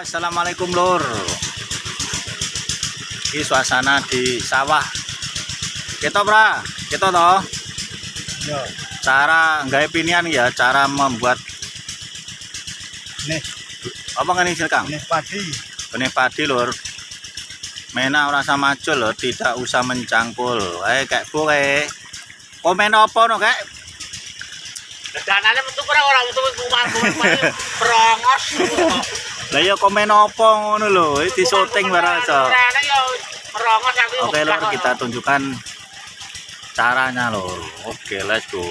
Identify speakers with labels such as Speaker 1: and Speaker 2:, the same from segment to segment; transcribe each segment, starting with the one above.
Speaker 1: assalamualaikum lur. Ini suasana di sawah. Kita pra, kita toh.
Speaker 2: Ya,
Speaker 1: Cara nggak pinian ya, cara membuat
Speaker 2: nih,
Speaker 1: apa kan ini Kang?
Speaker 2: nih padi.
Speaker 1: Benih padi lur. Mena ora sama aja lho, tidak usah mencangkul. Eh kayak kowe. Komen apa no kayak?
Speaker 3: Danane metu ora ora metu kumar-kumar perongos.
Speaker 1: Lah ya komen apa ngono lho, iki syuting barang aja.
Speaker 3: Rene yo perongos aku.
Speaker 1: Oke lor kita tunjukkan caranya lor. Oke let's go.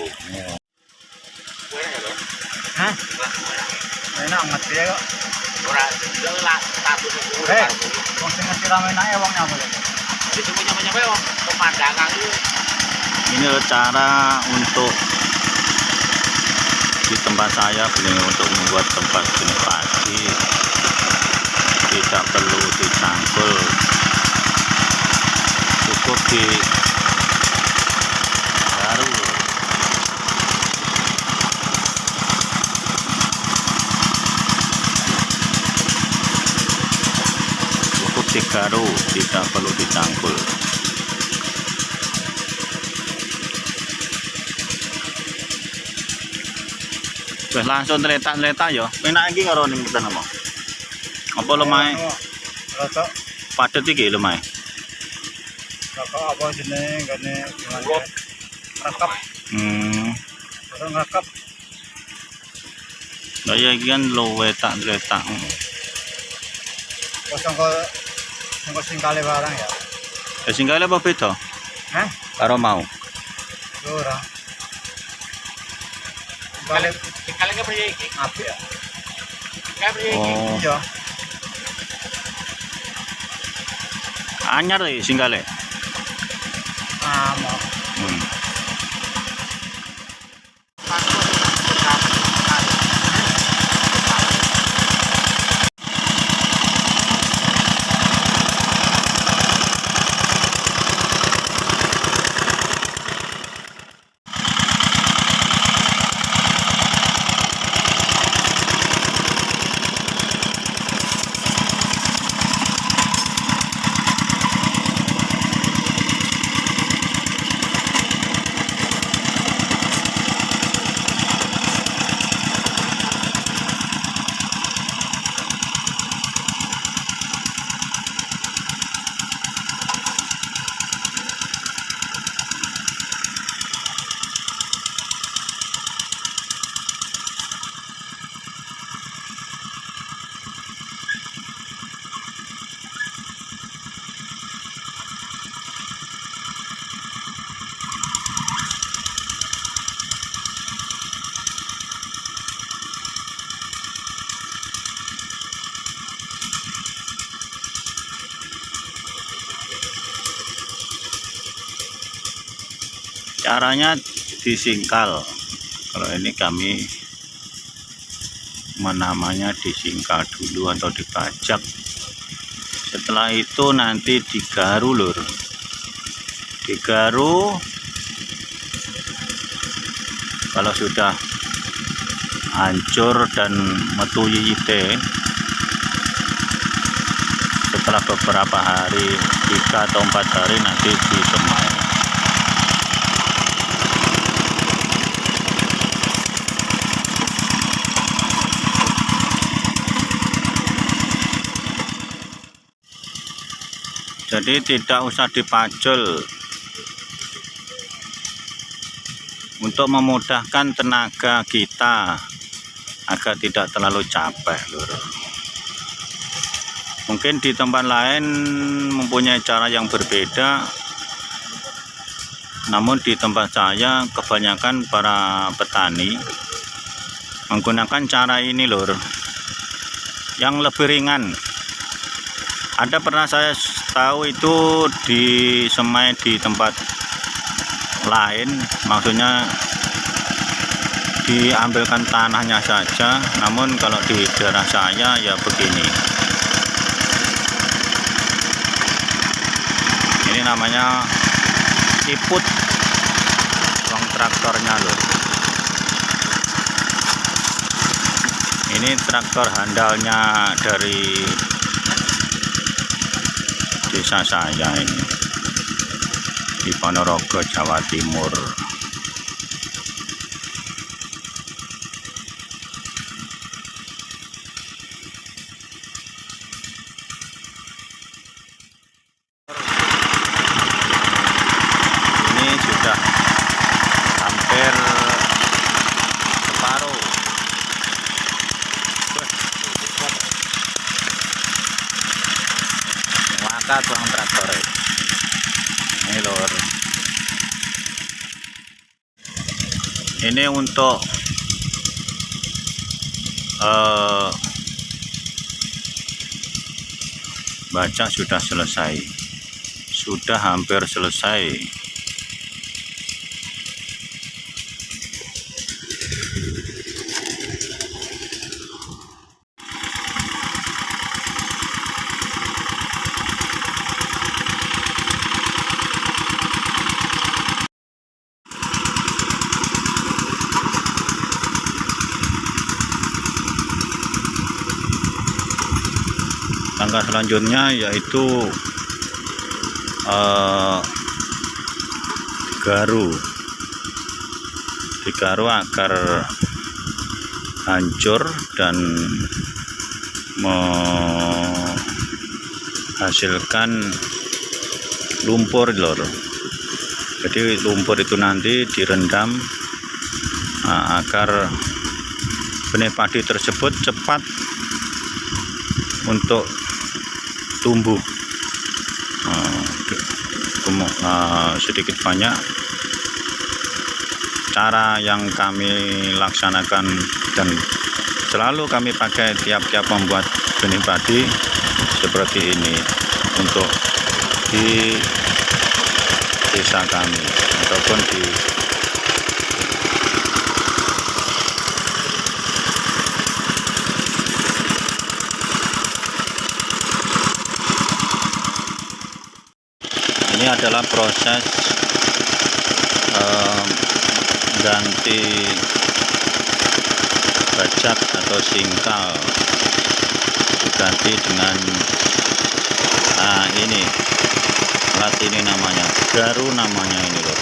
Speaker 2: Hah? Enak ngerti ya kok.
Speaker 3: Ora jelas status aku.
Speaker 2: Eh, wong sing ngerti rame enake wong nyapa ya?
Speaker 3: Itu punya punya kowe pemandangan itu.
Speaker 1: Ini loh cara untuk di tempat saya beli untuk membuat tempat padi tidak perlu dicangkul cukup di baru cukup digaru tidak perlu dicangkul Wes langsung terletak-terletak ya. Enak iki karo ning nama. Apa lumayan
Speaker 2: Rasa
Speaker 1: padet iki
Speaker 2: rasa apa jenenge gane? Rekap,
Speaker 1: Hmm. Lah ya iki kan luwe tak terletak.
Speaker 2: Kosong kok sing singkale barang ya.
Speaker 1: Ya singgale apa beda?
Speaker 2: Hah?
Speaker 1: Karo mau.
Speaker 2: Yo ora. Balik
Speaker 3: Kali ke priye iki?
Speaker 2: apik ya.
Speaker 3: Kayak priye iki?
Speaker 1: Oh, anyar iki singgale.
Speaker 2: Ah,
Speaker 1: Caranya disingkal. Kalau ini kami menamanya disingkal dulu atau dibajak. Setelah itu nanti digaru lur. Digaru kalau sudah hancur dan metu yiyite setelah beberapa hari tiga atau empat hari nanti disemai jadi tidak usah dipajul untuk memudahkan tenaga kita agar tidak terlalu capek lur. Mungkin di tempat lain mempunyai cara yang berbeda. Namun di tempat saya kebanyakan para petani menggunakan cara ini lur. Yang lebih ringan. Ada pernah saya tahu itu di semai di tempat lain maksudnya diambilkan tanahnya saja namun kalau di daerah saya ya begini. Ini namanya siput uang traktornya loh ini traktor handalnya dari desa saya ini di Ponorogo Jawa Timur ini sudah hampir separuh maka tuang traktor ini lor ini untuk eh, baca sudah selesai. Sudah hampir selesai selanjutnya yaitu eh, garu. Digaru agar hancur dan menghasilkan lumpur lor. Jadi lumpur itu nanti direndam ah, agar benih padi tersebut cepat untuk tumbuh. Eh, sedikit banyak. Cara yang kami laksanakan dan selalu kami pakai tiap-tiap membuat benih padi seperti ini untuk di desa kami ataupun di adalah proses em, ganti bajak atau singkal. Diganti dengan ah ini. Alat ini namanya. Garu namanya ini loh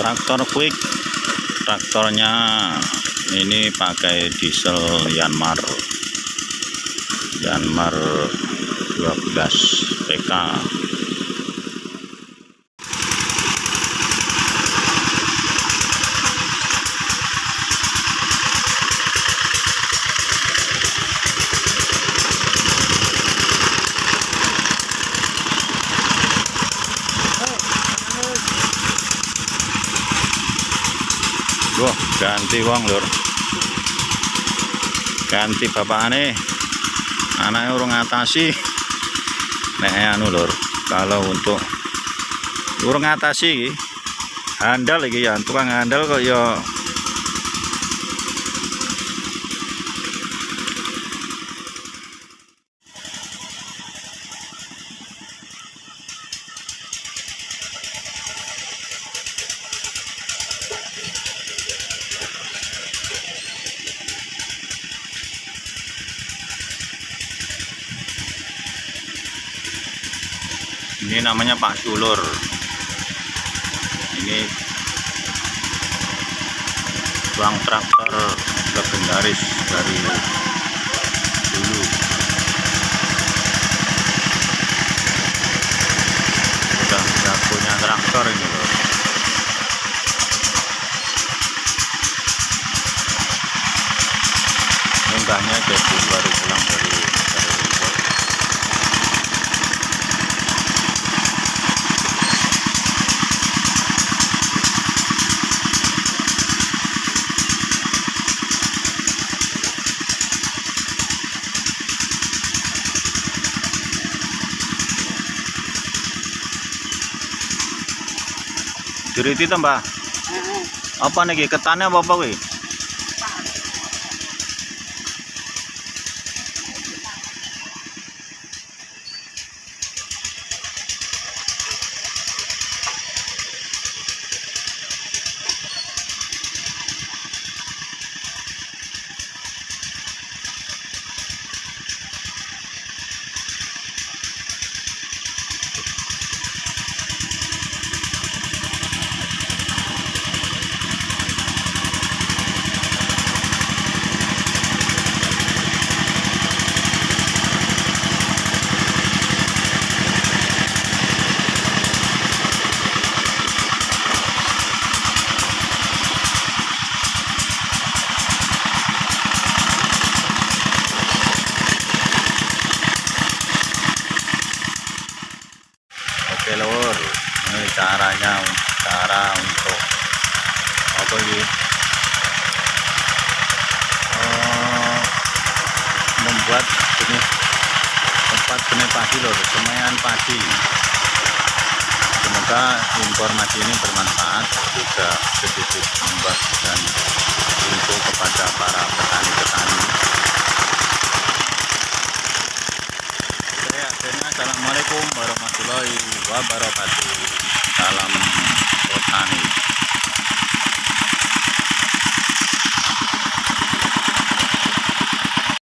Speaker 1: Hmm. Traktor quick. Traktornya ini pakai diesel Yanmar. Yanmar 12 PK ganti wong lur. Ganti bapakane. Anaknya urung ngatasi. Nek anu lur, kalau untuk urung ngatasi iki handal iki ya, tukang handal kok ya ini namanya Pak Dulur. Ini tuang traktor legendaris dari dulu. Sudah traktor ini lor Mbahnya jadi baru pulang dari dari Lombok. Diriti to, Mbah? Apa nih ketane apa apa kuwi? Oke lor, ini caranya cara untuk apa ini? Eh, membuat benih tempat benih padi lor, semaian padi. Semoga informasi ini bermanfaat juga sedikit membagikan info kepada para petani-petani. Oke, akhirnya Assalamualaikum warahmatullahi wabarakatuh. Salam petani.